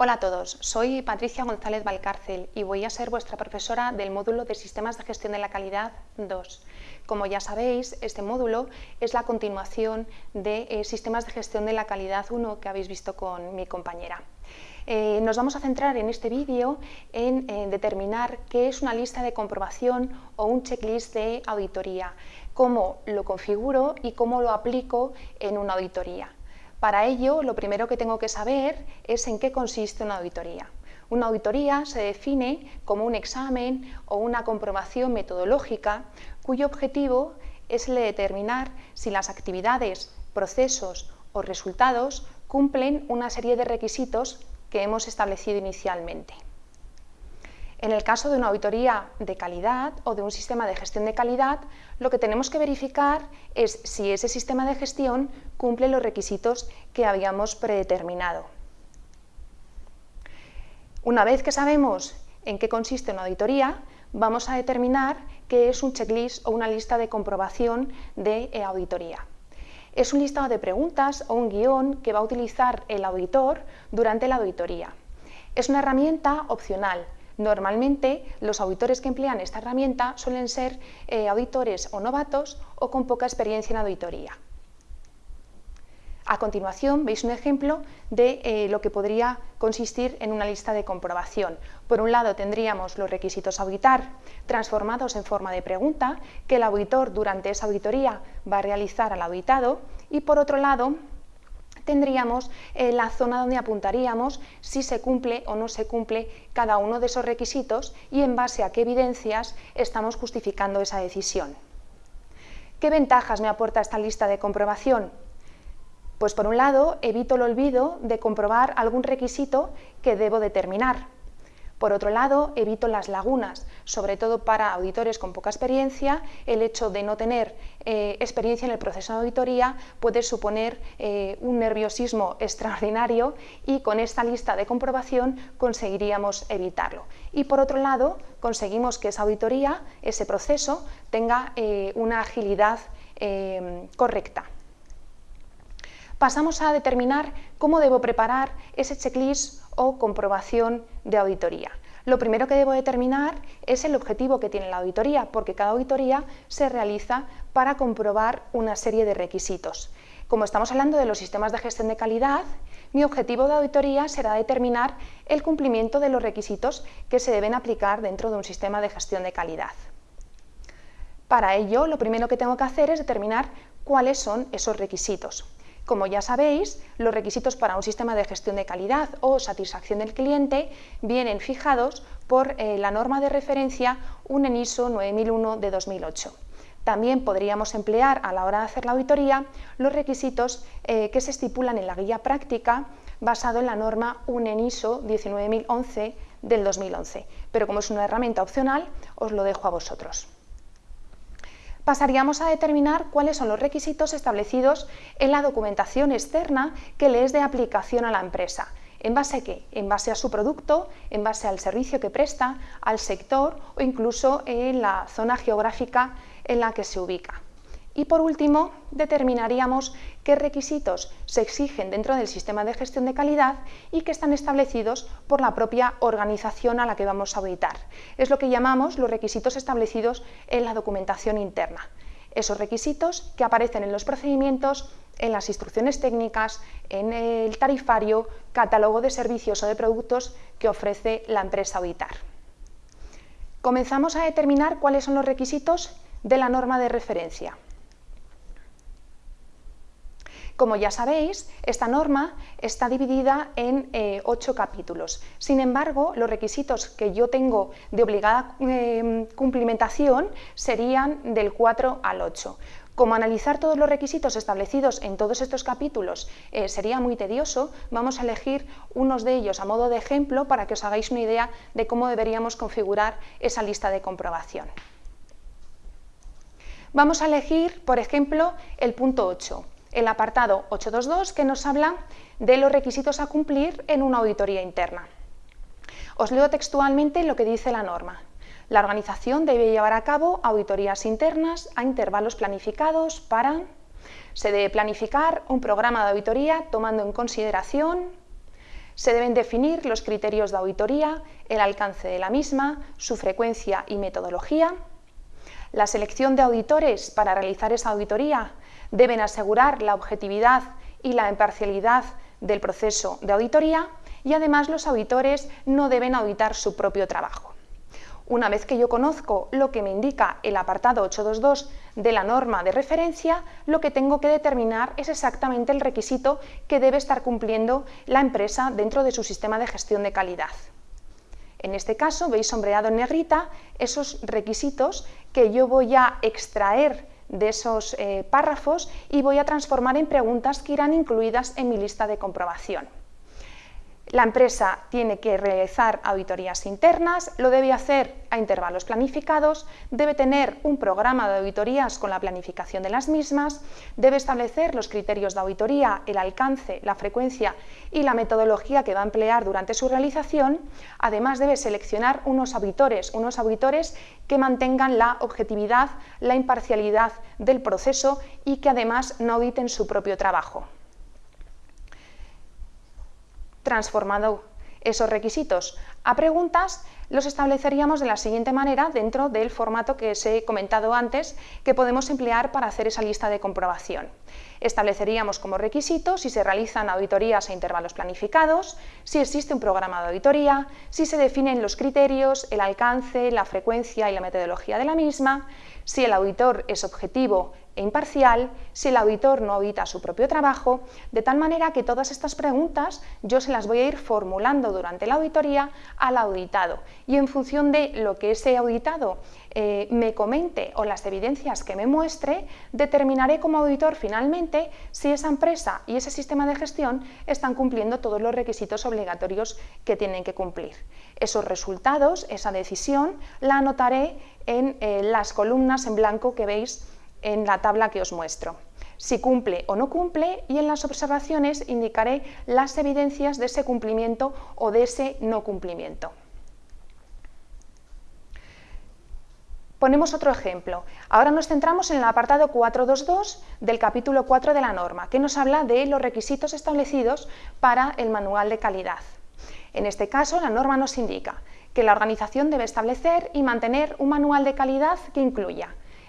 Hola a todos, soy Patricia González Valcárcel y voy a ser vuestra profesora del módulo de Sistemas de Gestión de la Calidad 2. Como ya sabéis, este módulo es la continuación de eh, Sistemas de Gestión de la Calidad 1 que habéis visto con mi compañera. Eh, nos vamos a centrar en este vídeo en eh, determinar qué es una lista de comprobación o un checklist de auditoría, cómo lo configuro y cómo lo aplico en una auditoría. Para ello, lo primero que tengo que saber es en qué consiste una auditoría. Una auditoría se define como un examen o una comprobación metodológica cuyo objetivo es el de determinar si las actividades, procesos o resultados cumplen una serie de requisitos que hemos establecido inicialmente. En el caso de una auditoría de calidad o de un sistema de gestión de calidad, lo que tenemos que verificar es si ese sistema de gestión cumple los requisitos que habíamos predeterminado. Una vez que sabemos en qué consiste una auditoría, vamos a determinar qué es un checklist o una lista de comprobación de auditoría. Es un listado de preguntas o un guion que va a utilizar el auditor durante la auditoría. Es una herramienta opcional, Normalmente los auditores que emplean esta herramienta suelen ser eh, auditores o novatos o con poca experiencia en auditoría. A continuación veis un ejemplo de eh, lo que podría consistir en una lista de comprobación. Por un lado tendríamos los requisitos auditar transformados en forma de pregunta que el auditor durante esa auditoría va a realizar al auditado y por otro lado tendríamos eh, la zona donde apuntaríamos si se cumple o no se cumple cada uno de esos requisitos y en base a qué evidencias estamos justificando esa decisión. ¿Qué ventajas me aporta esta lista de comprobación? Pues por un lado, evito el olvido de comprobar algún requisito que debo determinar. Por otro lado, evito las lagunas, sobre todo para auditores con poca experiencia, el hecho de no tener eh, experiencia en el proceso de auditoría puede suponer eh, un nerviosismo extraordinario y con esta lista de comprobación conseguiríamos evitarlo. Y por otro lado, conseguimos que esa auditoría, ese proceso, tenga eh, una agilidad correcta pasamos a determinar cómo debo preparar ese checklist o comprobación de auditoría. Lo primero que debo determinar es el objetivo que tiene la auditoría, porque cada auditoría se realiza para comprobar una serie de requisitos. Como estamos hablando de los sistemas de gestión de calidad, mi objetivo de auditoría será determinar el cumplimiento de los requisitos que se deben aplicar dentro de un sistema de gestión de calidad. Para ello, lo primero que tengo que hacer es determinar cuáles son esos requisitos. Como ya sabéis, los requisitos para un sistema de gestión de calidad o satisfacción del cliente vienen fijados por eh, la norma de referencia UNEN ISO 9001 de 2008. También podríamos emplear a la hora de hacer la auditoría los requisitos eh, que se estipulan en la guía práctica basado en la norma UNEN ISO 19011 del 2011, pero como es una herramienta opcional os lo dejo a vosotros pasaríamos a determinar cuáles son los requisitos establecidos en la documentación externa que le es de aplicación a la empresa. ¿En base a qué? En base a su producto, en base al servicio que presta, al sector o incluso en la zona geográfica en la que se ubica. Y por último, determinaríamos qué requisitos se exigen dentro del sistema de gestión de calidad y que están establecidos por la propia organización a la que vamos a auditar. Es lo que llamamos los requisitos establecidos en la documentación interna. Esos requisitos que aparecen en los procedimientos, en las instrucciones técnicas, en el tarifario, catálogo de servicios o de productos que ofrece la empresa auditar. Comenzamos a determinar cuáles son los requisitos de la norma de referencia. Como ya sabéis, esta norma está dividida en eh, ocho capítulos. Sin embargo, los requisitos que yo tengo de obligada em, cumplimentación serían del 4 al 8. Como analizar todos los requisitos establecidos en todos estos capítulos eh, sería muy tedioso, vamos a elegir unos de ellos a modo de ejemplo para que os hagáis una idea de cómo deberíamos configurar esa lista de comprobación. Vamos a elegir, por ejemplo, el punto 8, el apartado 822 que nos habla de los requisitos a cumplir en una auditoría interna. Os leo textualmente lo que dice la norma. La organización debe llevar a cabo auditorías internas a intervalos planificados para... Se debe planificar un programa de auditoría tomando en consideración... Se deben definir los criterios de auditoría, el alcance de la misma, su frecuencia y metodología. La selección de auditores para realizar esa auditoría deben asegurar la objetividad y la imparcialidad del proceso de auditoría y además los auditores no deben auditar su propio trabajo. Una vez que yo conozco lo que me indica el apartado 822 de la norma de referencia, lo que tengo que determinar es exactamente el requisito que debe estar cumpliendo la empresa dentro de su sistema de gestión de calidad. En este caso, veis sombreado en negrita esos requisitos que yo voy a extraer de esos eh, párrafos y voy a transformar en preguntas que irán incluidas en mi lista de comprobación. La empresa tiene que realizar auditorías internas, lo debe hacer a intervalos planificados, debe tener un programa de auditorías con la planificación de las mismas, debe establecer los criterios de auditoría, el alcance, la frecuencia y la metodología que va a emplear durante su realización, además debe seleccionar unos auditores, unos auditores que mantengan la objetividad, la imparcialidad del proceso y que además no auditen su propio trabajo transformado esos requisitos a preguntas, los estableceríamos de la siguiente manera dentro del formato que os he comentado antes que podemos emplear para hacer esa lista de comprobación. Estableceríamos como requisito si se realizan auditorías a intervalos planificados, si existe un programa de auditoría, si se definen los criterios, el alcance, la frecuencia y la metodología de la misma, si el auditor es objetivo e imparcial, si el auditor no audita su propio trabajo, de tal manera que todas estas preguntas yo se las voy a ir formulando durante la auditoría al auditado y en función de lo que ese auditado eh, me comente o las evidencias que me muestre, determinaré como auditor finalmente si esa empresa y ese sistema de gestión están cumpliendo todos los requisitos obligatorios que tienen que cumplir. Esos resultados, esa decisión, la anotaré en eh, las columnas en blanco que veis en la tabla que os muestro. Si cumple o no cumple y en las observaciones indicaré las evidencias de ese cumplimiento o de ese no cumplimiento. Ponemos otro ejemplo. Ahora nos centramos en el apartado 422 del capítulo 4 de la norma, que nos habla de los requisitos establecidos para el manual de calidad. En este caso, la norma nos indica que la organización debe establecer y mantener un manual de calidad que incluya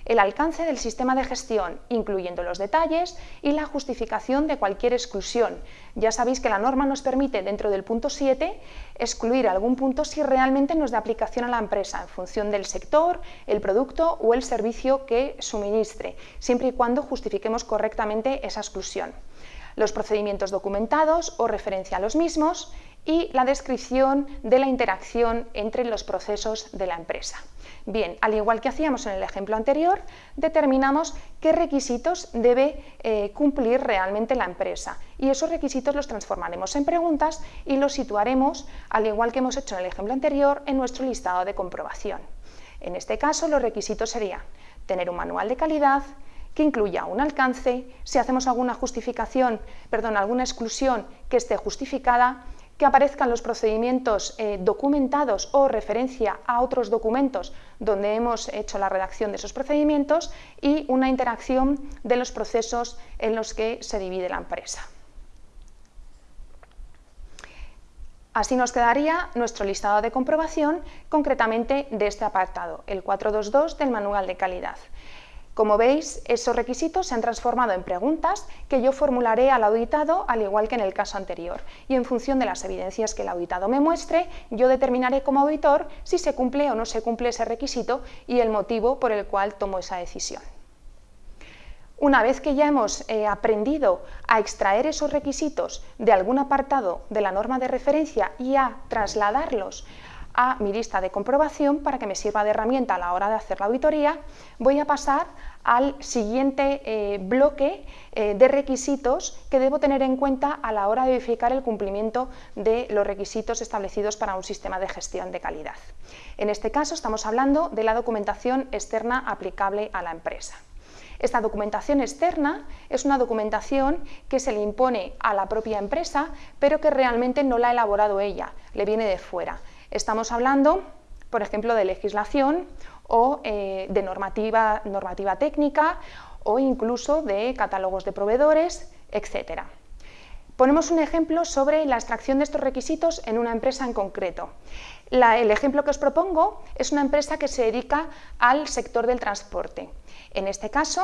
el alcance del sistema de gestión, incluyendo los detalles y la justificación de cualquier exclusión. Ya sabéis que la norma nos permite, dentro del punto 7, excluir algún punto si realmente no es de aplicación a la empresa, en función del sector, el producto o el servicio que suministre, siempre y cuando justifiquemos correctamente esa exclusión los procedimientos documentados o referencia a los mismos y la descripción de la interacción entre los procesos de la empresa. Bien, al igual que hacíamos en el ejemplo anterior, determinamos qué requisitos debe eh, cumplir realmente la empresa y esos requisitos los transformaremos en preguntas y los situaremos, al igual que hemos hecho en el ejemplo anterior, en nuestro listado de comprobación. En este caso, los requisitos serían tener un manual de calidad, que incluya un alcance, si hacemos alguna justificación, perdón, alguna exclusión que esté justificada, que aparezcan los procedimientos eh, documentados o referencia a otros documentos donde hemos hecho la redacción de esos procedimientos y una interacción de los procesos en los que se divide la empresa. Así nos quedaría nuestro listado de comprobación, concretamente de este apartado, el 422 del manual de calidad. Como veis, esos requisitos se han transformado en preguntas que yo formularé al auditado al igual que en el caso anterior y en función de las evidencias que el auditado me muestre, yo determinaré como auditor si se cumple o no se cumple ese requisito y el motivo por el cual tomo esa decisión. Una vez que ya hemos eh, aprendido a extraer esos requisitos de algún apartado de la norma de referencia y a trasladarlos a mi lista de comprobación para que me sirva de herramienta a la hora de hacer la auditoría, voy a pasar al siguiente eh, bloque eh, de requisitos que debo tener en cuenta a la hora de verificar el cumplimiento de los requisitos establecidos para un sistema de gestión de calidad. En este caso estamos hablando de la documentación externa aplicable a la empresa. Esta documentación externa es una documentación que se le impone a la propia empresa, pero que realmente no la ha elaborado ella, le viene de fuera. Estamos hablando, por ejemplo, de legislación o eh, de normativa, normativa técnica o incluso de catálogos de proveedores, etc. Ponemos un ejemplo sobre la extracción de estos requisitos en una empresa en concreto. el ejemplo que os propongo es una empresa que se dedica al sector del transporte. En este caso,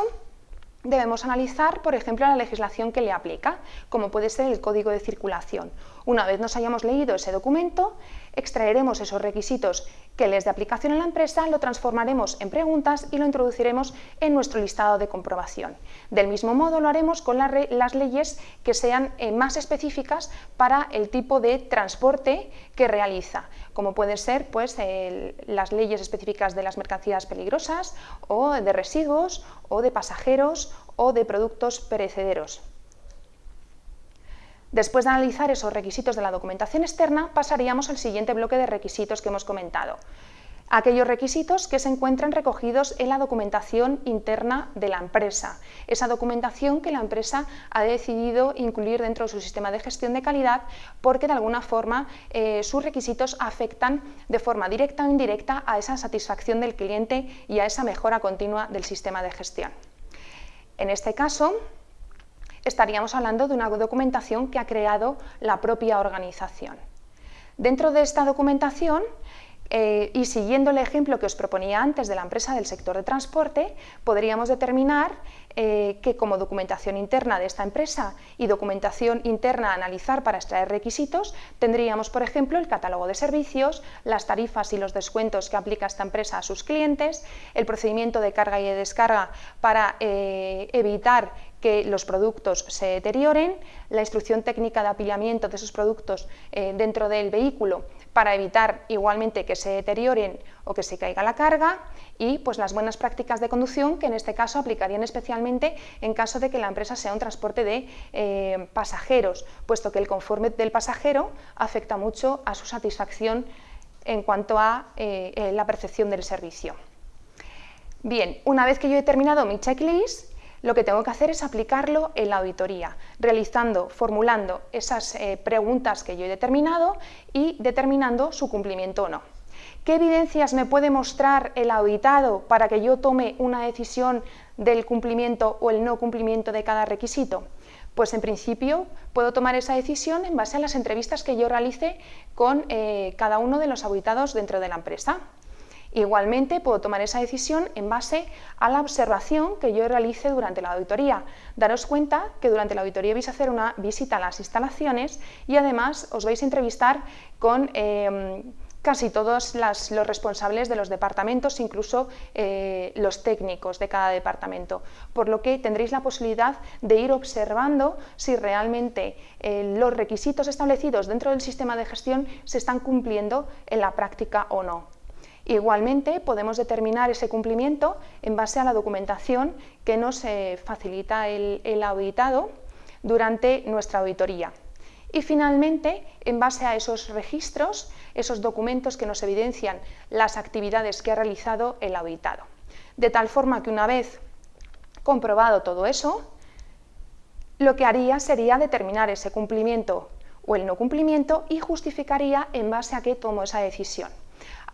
debemos analizar, por ejemplo, la legislación que le aplica, como puede ser el código de circulación. Una vez nos hayamos leído ese documento, extraeremos esos requisitos que les de aplicación en la empresa, lo transformaremos en preguntas y lo introduciremos en nuestro listado de comprobación. Del mismo modo lo haremos con las leyes que sean eh, más específicas para el tipo de transporte que realiza, como pueden ser pues, las leyes específicas de las mercancías peligrosas o de residuos o de pasajeros o de productos perecederos. Después de analizar esos requisitos de la documentación externa, pasaríamos al siguiente bloque de requisitos que hemos comentado. Aquellos requisitos que se encuentran recogidos en la documentación interna de la empresa, esa documentación que la empresa ha decidido incluir dentro de su sistema de gestión de calidad porque de alguna forma eh, sus requisitos afectan de forma directa o indirecta a esa satisfacción del cliente y a esa mejora continua del sistema de gestión. En este caso, estaríamos hablando de una documentación que ha creado la propia organización. Dentro de esta documentación, eh, y siguiendo el ejemplo que os proponía antes de la empresa del sector de transporte, podríamos determinar eh, que como documentación interna de esta empresa y documentación interna a analizar para extraer requisitos, tendríamos, por ejemplo, el catálogo de servicios, las tarifas y los descuentos que aplica esta empresa a sus clientes, el procedimiento de carga y de descarga para eh, evitar que los productos se deterioren, la instrucción técnica de apilamiento de esos productos eh, dentro del vehículo para evitar igualmente que se deterioren o que se caiga la carga y pues las buenas prácticas de conducción que en este caso aplicarían especialmente en caso de que la empresa sea un transporte de eh, pasajeros, puesto que el confort del pasajero afecta mucho a su satisfacción en cuanto a eh, la percepción del servicio. Bien, una vez que yo he terminado mi checklist, lo que tengo que hacer es aplicarlo en la auditoría, realizando, formulando esas eh, preguntas que yo he determinado y determinando su cumplimiento o no. ¿Qué evidencias me puede mostrar el auditado para que yo tome una decisión del cumplimiento o el no cumplimiento de cada requisito? Pues en principio puedo tomar esa decisión en base a las entrevistas que yo realice con eh, cada uno de los auditados dentro de la empresa. Igualmente puedo tomar esa decisión en base a la observación que yo realice durante la auditoría. Daros cuenta que durante la auditoría vais a hacer una visita a las instalaciones y además os vais a entrevistar con em, casi todos los responsables de los departamentos, incluso eh, los técnicos de cada departamento, por lo que tendréis la posibilidad de ir observando si realmente eh, los requisitos establecidos dentro del sistema de gestión se están cumpliendo en la práctica o no. Igualmente, podemos determinar ese cumplimiento en base a la documentación que nos eh, facilita el, auditado durante nuestra auditoría. Y finalmente, en base a esos registros, esos documentos que nos evidencian las actividades que ha realizado el auditado. De tal forma que una vez comprobado todo eso, lo que haría sería determinar ese cumplimiento o el no cumplimiento y justificaría en base a qué tomo esa decisión.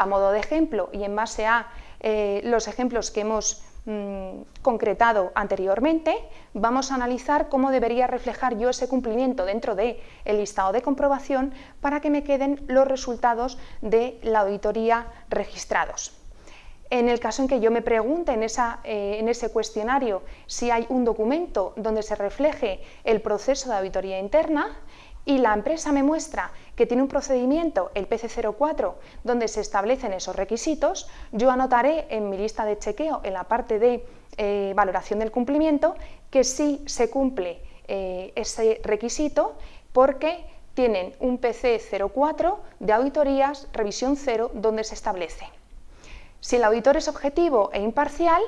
A modo de ejemplo y en base a eh, los ejemplos que hemos mm, concretado anteriormente, vamos a analizar cómo debería reflejar yo ese cumplimiento dentro del el listado de comprobación para que me queden los resultados de la auditoría registrados. En el caso en que yo me pregunte en, eh, en, ese cuestionario si hay un documento donde se refleje el proceso de auditoría interna, y la empresa me muestra que tiene un procedimiento, el PC04, donde se establecen esos requisitos, yo anotaré en mi lista de chequeo, en la parte de eh, valoración del cumplimiento, que sí se cumple eh, ese requisito porque tienen un PC04 de auditorías, revisión cero, donde se establece. Si el auditor es objetivo e imparcial,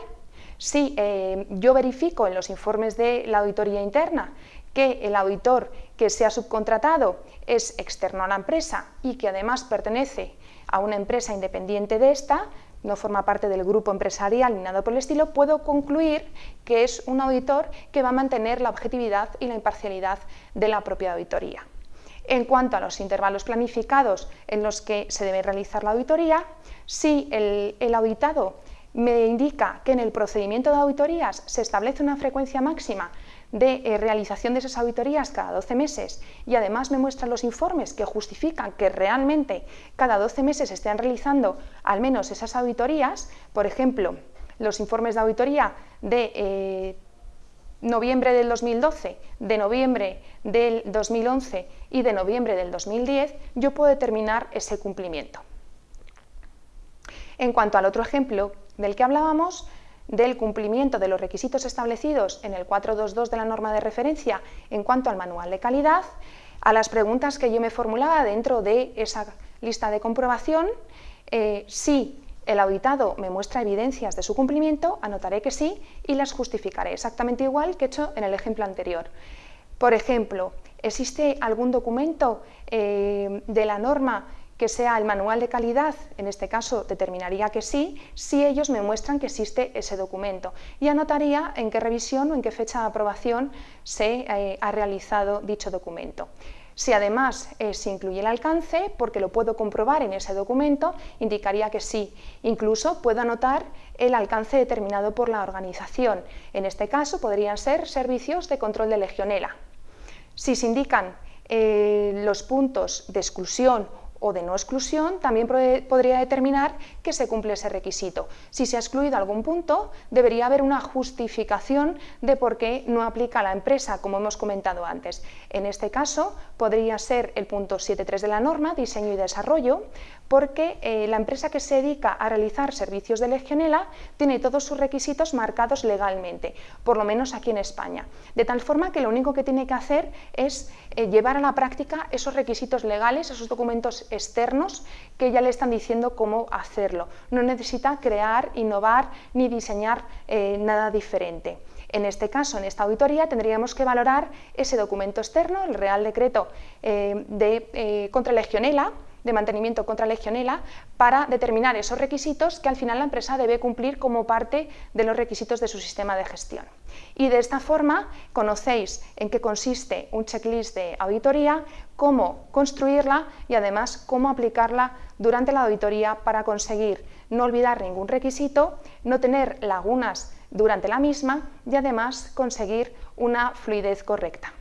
si eh, yo verifico en los informes de la auditoría interna que el auditor que se ha subcontratado es externo a la empresa y que además pertenece a una empresa independiente de esta, no forma parte del grupo empresarial ni nada por el estilo, puedo concluir que es un auditor que va a mantener la objetividad y la imparcialidad de la propia auditoría. En cuanto a los intervalos planificados en los que se debe realizar la auditoría, si el, el auditado me indica que en el procedimiento de auditorías se establece una frecuencia máxima de eh, realización de esas auditorías cada 12 meses y además me muestran los informes que justifican que realmente cada 12 meses se estén realizando al menos esas auditorías, por ejemplo, los informes de auditoría de eh, noviembre del 2012, de noviembre del 2011 y de noviembre del 2010, yo puedo determinar ese cumplimiento. En cuanto al otro ejemplo del que hablábamos, del cumplimiento de los requisitos establecidos en el 422 de la norma de referencia en cuanto al manual de calidad, a las preguntas que yo me formulaba dentro de esa lista de comprobación, eh, si el auditado me muestra evidencias de su cumplimiento, anotaré que sí y las justificaré, exactamente igual que he hecho en el ejemplo anterior. Por ejemplo, ¿existe algún documento eh, de la norma que sea el manual de calidad? En este caso determinaría que sí, si ellos me muestran que existe ese documento y anotaría en qué revisión o en qué fecha de aprobación se eh, ha realizado dicho documento. Si además eh, se incluye el alcance, porque lo puedo comprobar en ese documento, indicaría que sí. Incluso puedo anotar el alcance determinado por la organización. En este caso podrían ser servicios de control de legionela. Si se indican eh, los puntos de exclusión o de no exclusión, también podría determinar que se cumple ese requisito. Si se ha excluido algún punto, debería haber una justificación de por qué no aplica la empresa, como hemos comentado antes. En este caso, podría ser el punto 7.3 de la norma, diseño y desarrollo, porque eh, la empresa que se dedica a realizar servicios de legionela tiene todos sus requisitos marcados legalmente, por lo menos aquí en España. De tal forma que lo único que tiene que hacer es eh, llevar a la práctica esos requisitos legales, esos documentos externos que ya le están diciendo cómo hacerlo. No necesita crear, innovar ni diseñar eh, nada diferente. En este caso, en esta auditoría, tendríamos que valorar ese documento externo, el Real Decreto eh, de, eh, contra Legionela, de mantenimiento contra legionela para determinar esos requisitos que al final la empresa debe cumplir como parte de los requisitos de su sistema de gestión. Y de esta forma conocéis en qué consiste un checklist de auditoría, cómo construirla y además cómo aplicarla durante la auditoría para conseguir no olvidar ningún requisito, no tener lagunas durante la misma y además conseguir una fluidez correcta.